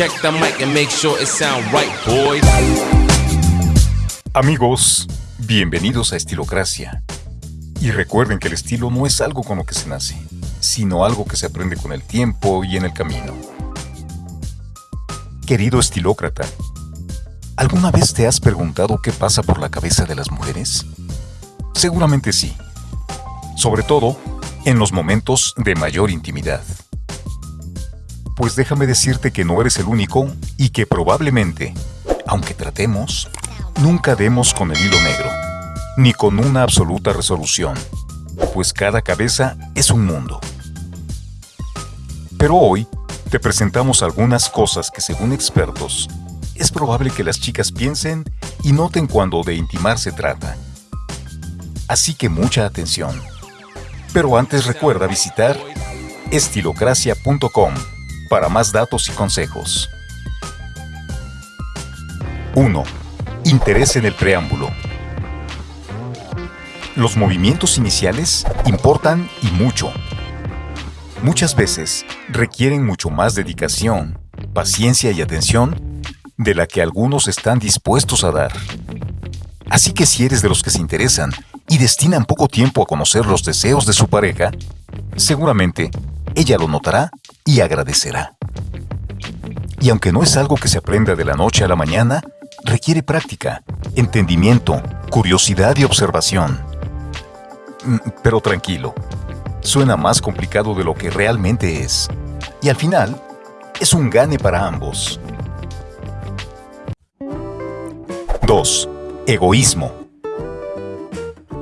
Check the mic and make sure it sound right, boys. Amigos, bienvenidos a Estilocracia. Y recuerden que el estilo no es algo con lo que se nace, sino algo que se aprende con el tiempo y en el camino. Querido estilócrata, ¿alguna vez te has preguntado qué pasa por la cabeza de las mujeres? Seguramente sí. Sobre todo, en los momentos de mayor intimidad. Pues déjame decirte que no eres el único y que probablemente, aunque tratemos, nunca demos con el hilo negro, ni con una absoluta resolución, pues cada cabeza es un mundo. Pero hoy te presentamos algunas cosas que según expertos, es probable que las chicas piensen y noten cuando de intimar se trata. Así que mucha atención. Pero antes recuerda visitar estilocracia.com para más datos y consejos. 1. Interés en el preámbulo. Los movimientos iniciales importan y mucho. Muchas veces requieren mucho más dedicación, paciencia y atención de la que algunos están dispuestos a dar. Así que si eres de los que se interesan y destinan poco tiempo a conocer los deseos de su pareja, seguramente ella lo notará y agradecerá. Y aunque no es algo que se aprenda de la noche a la mañana, requiere práctica, entendimiento, curiosidad y observación. Mm, pero tranquilo, suena más complicado de lo que realmente es. Y al final, es un gane para ambos. 2. Egoísmo.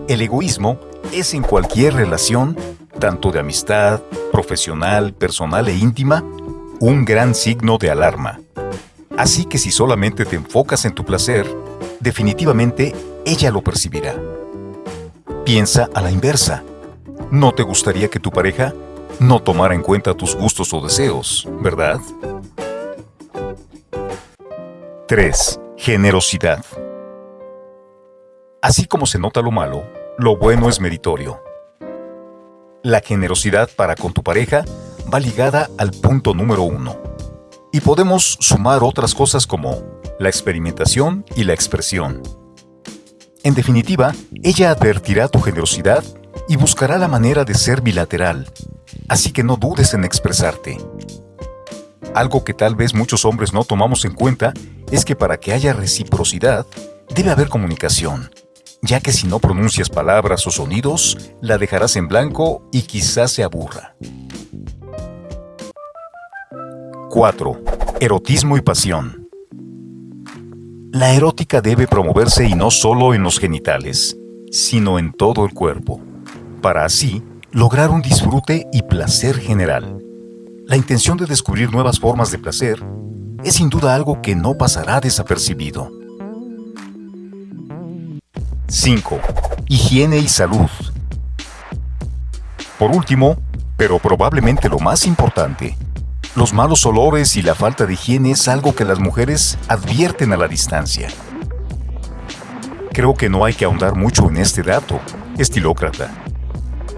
El egoísmo es en cualquier relación tanto de amistad, profesional, personal e íntima, un gran signo de alarma. Así que si solamente te enfocas en tu placer, definitivamente ella lo percibirá. Piensa a la inversa. ¿No te gustaría que tu pareja no tomara en cuenta tus gustos o deseos, verdad? 3. Generosidad. Así como se nota lo malo, lo bueno es meritorio. La generosidad para con tu pareja va ligada al punto número uno. Y podemos sumar otras cosas como la experimentación y la expresión. En definitiva, ella advertirá tu generosidad y buscará la manera de ser bilateral, así que no dudes en expresarte. Algo que tal vez muchos hombres no tomamos en cuenta es que para que haya reciprocidad, debe haber comunicación, ya que si no pronuncias palabras o sonidos, la dejarás en blanco y quizás se aburra. 4. Erotismo y pasión. La erótica debe promoverse y no solo en los genitales, sino en todo el cuerpo, para así lograr un disfrute y placer general. La intención de descubrir nuevas formas de placer es sin duda algo que no pasará desapercibido. 5. Higiene y salud. Por último, pero probablemente lo más importante, los malos olores y la falta de higiene es algo que las mujeres advierten a la distancia. Creo que no hay que ahondar mucho en este dato, estilócrata,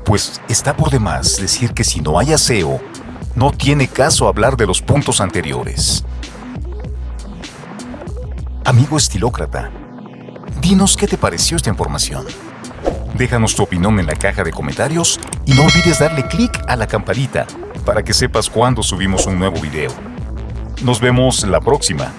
pues está por demás decir que si no hay aseo, no tiene caso hablar de los puntos anteriores. Amigo estilócrata, Dinos qué te pareció esta información. Déjanos tu opinión en la caja de comentarios y no olvides darle clic a la campanita para que sepas cuando subimos un nuevo video. Nos vemos la próxima.